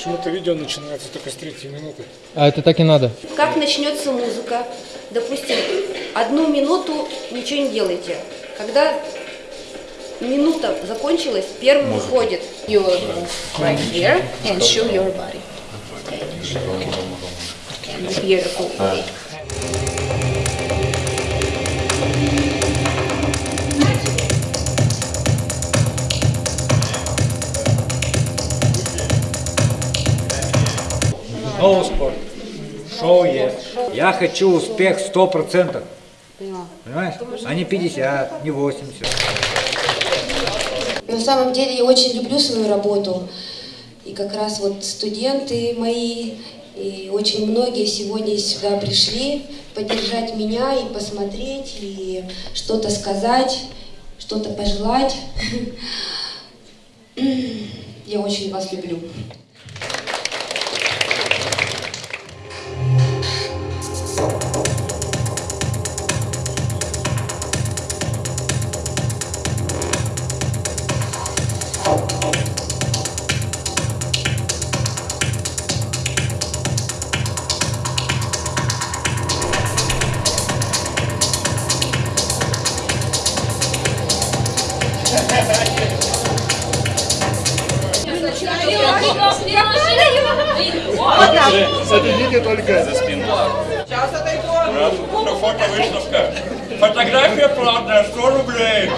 Почему-то видео начинается только с третьей минуты. А это так и надо. Как начнется музыка, допустим, одну минуту ничего не делайте. Когда минута закончилась, первый выходит. You right here and show your body. Beautiful. No спорт. Шоу есть. Я хочу успех 100%. Понимаешь? А не 50, не 80. На самом деле я очень люблю свою работу. И как раз вот студенты мои, и очень многие сегодня сюда пришли поддержать меня и посмотреть, и что-то сказать, что-то пожелать. Я очень вас люблю. Сейчас отойду. Фото выставка. Фотография платная, 100 рублей.